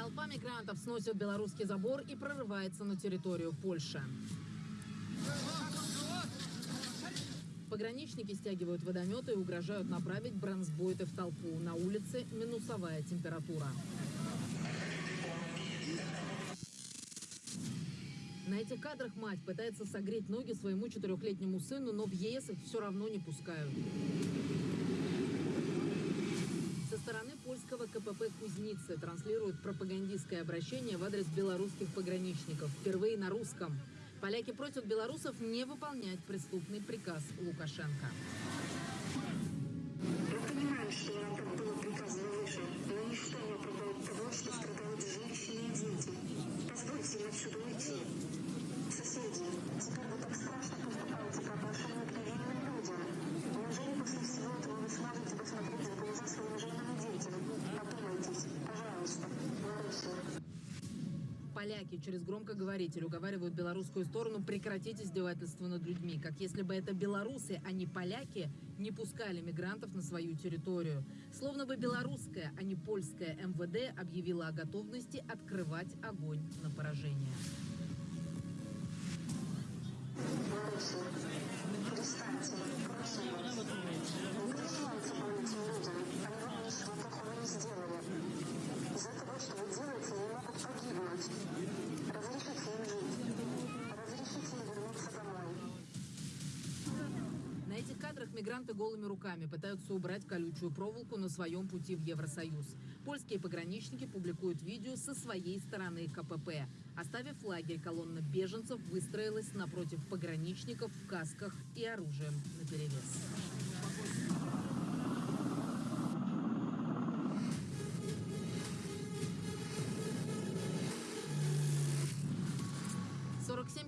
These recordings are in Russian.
Толпа мигрантов сносит белорусский забор и прорывается на территорию Польши. Пограничники стягивают водометы и угрожают направить бронзбойты в толпу. На улице минусовая температура. На этих кадрах мать пытается согреть ноги своему четырехлетнему сыну, но в ЕС их все равно не пускают. Со стороны польского КПП Кузницы транслируют пропагандистское обращение в адрес белорусских пограничников. Впервые на русском. Поляки просят белорусов не выполнять преступный приказ Лукашенко. Мы понимаем, что так было приказано выше, но ничто не оправдает того, что страдают женщины и дети. Поляки через громкоговоритель уговаривают белорусскую сторону прекратить издевательство над людьми, как если бы это белорусы, а не поляки, не пускали мигрантов на свою территорию. Словно бы белорусская, а не польская МВД объявила о готовности открывать огонь на поражение. Перестаньте, просим вас. Не людям, они вам не сделали. Из-за того, что вы делаете, они могут погибнуть. Разрешите им жить. Разрешите им вернуться домой. На этих кадрах мигранты голыми руками пытаются убрать колючую проволоку на своем пути в Евросоюз. Польские пограничники публикуют видео со своей стороны КПП. Оставив лагерь, колонна беженцев выстроилась напротив пограничников в касках и оружием наперевес.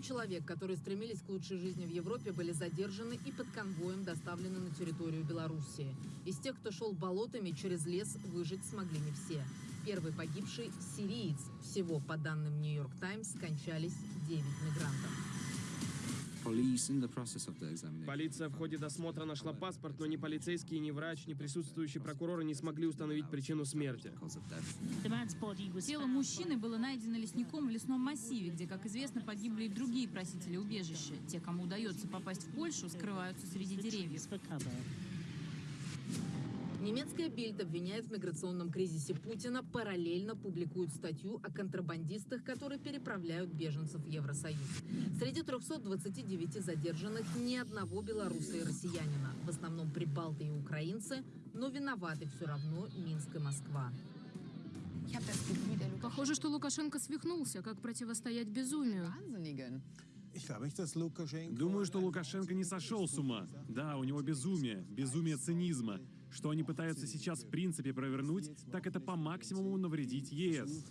47 человек, которые стремились к лучшей жизни в Европе, были задержаны и под конвоем доставлены на территорию Белоруссии. Из тех, кто шел болотами через лес, выжить смогли не все. Первый погибший – сириец. Всего, по данным «Нью-Йорк Таймс», скончались 9 мигрантов. Полиция в ходе досмотра нашла паспорт, но ни полицейский, ни врач, ни присутствующий прокурор не смогли установить причину смерти. Тело мужчины было найдено лесником в лесном массиве, где, как известно, погибли и другие просители убежища. Те, кому удается попасть в Польшу, скрываются среди деревьев. Немецкая Бильд обвиняет в миграционном кризисе Путина, параллельно публикует статью о контрабандистах, которые переправляют беженцев в Евросоюз. Среди 329 задержанных ни одного белоруса и россиянина. В основном прибалты и украинцы, но виноваты все равно Минск и Москва. Похоже, что Лукашенко свихнулся, как противостоять безумию. Думаю, что Лукашенко не сошел с ума. Да, у него безумие, безумие цинизма. Что они пытаются сейчас в принципе провернуть, так это по максимуму навредить ЕС.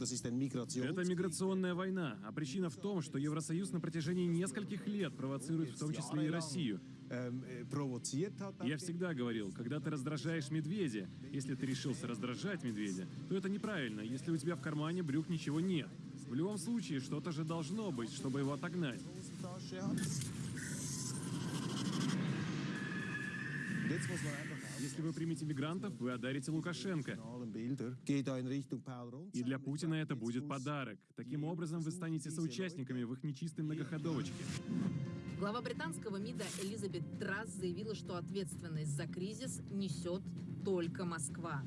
Это миграционная война, а причина в том, что Евросоюз на протяжении нескольких лет провоцирует в том числе и Россию. Я всегда говорил, когда ты раздражаешь медведя, если ты решился раздражать медведя, то это неправильно, если у тебя в кармане брюк ничего нет. В любом случае, что-то же должно быть, чтобы его отогнать. Если вы примете мигрантов, вы одарите Лукашенко. И для Путина это будет подарок. Таким образом, вы станете соучастниками в их нечистой многоходовочке. Глава британского МИДа Элизабет Трасс заявила, что ответственность за кризис несет только Москва.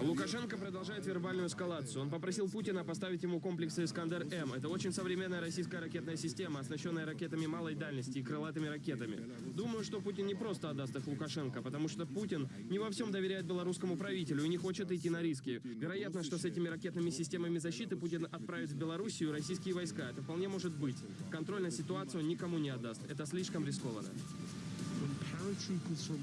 Лукашенко продолжает вербальную эскалацию. Он попросил Путина поставить ему комплексы «Искандер-М». Это очень современная российская ракетная система, оснащенная ракетами малой дальности и крылатыми ракетами. Думаю, что Путин не просто отдаст их Лукашенко, потому что Путин не во всем доверяет белорусскому правителю и не хочет идти на риски. Вероятно, что с этими ракетными системами защиты Путин отправит в Белоруссию российские войска. Это вполне может быть. Контроль на ситуацию никому не отдаст. Это слишком рискованно.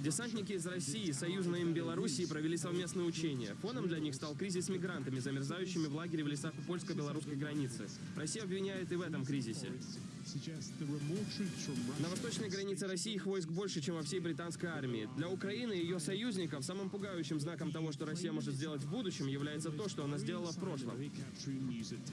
Десантники из России, союзной им Белоруссии провели совместные учения. Фоном для них стал кризис с мигрантами, замерзающими в лагере в лесах у польско-белорусской границы. Россия обвиняет и в этом кризисе. На восточной границе России их войск больше, чем во всей британской армии. Для Украины и ее союзников самым пугающим знаком того, что Россия может сделать в будущем, является то, что она сделала в прошлом.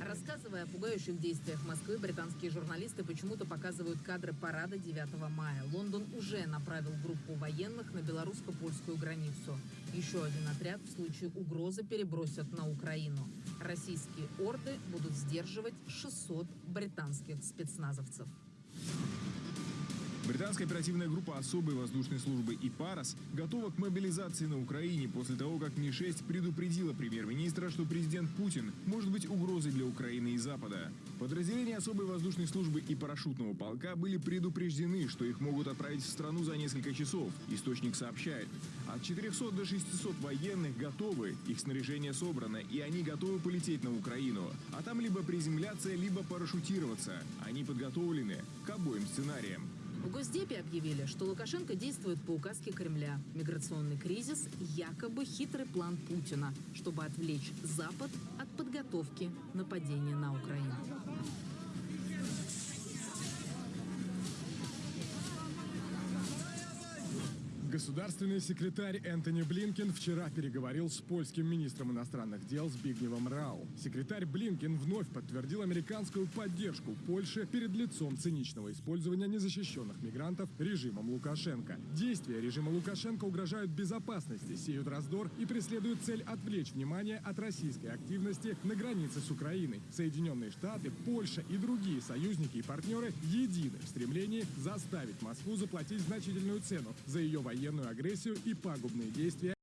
Рассказывая о пугающих действиях Москвы, британские журналисты почему-то показывают кадры парада 9 мая. Лондон уже направил группу военных на белорусско-польскую границу. Еще один отряд в случае угрозы перебросят на Украину. Российские орды будут сдерживать 600 британских спецназовцев. Британская оперативная группа особой воздушной службы ИПАРОС готова к мобилизации на Украине после того, как Ми-6 предупредила премьер-министра, что президент Путин может быть угрозой для Украины и Запада. Подразделения особой воздушной службы и парашютного полка были предупреждены, что их могут отправить в страну за несколько часов. Источник сообщает, от 400 до 600 военных готовы, их снаряжение собрано, и они готовы полететь на Украину. А там либо приземляться, либо парашютироваться. Они подготовлены к обоим сценариям. В Госдепе объявили, что Лукашенко действует по указке Кремля. Миграционный кризис – якобы хитрый план Путина, чтобы отвлечь Запад от подготовки нападения на Украину. Государственный секретарь Энтони Блинкен вчера переговорил с польским министром иностранных дел Збигневым Рау. Секретарь Блинкен вновь подтвердил американскую поддержку Польши перед лицом циничного использования незащищенных мигрантов режимом Лукашенко. Действия режима Лукашенко угрожают безопасности, сеют раздор и преследуют цель отвлечь внимание от российской активности на границе с Украиной. Соединенные Штаты, Польша и другие союзники и партнеры едины в стремлении заставить Москву заплатить значительную цену за ее военную агрессию и пагубные действия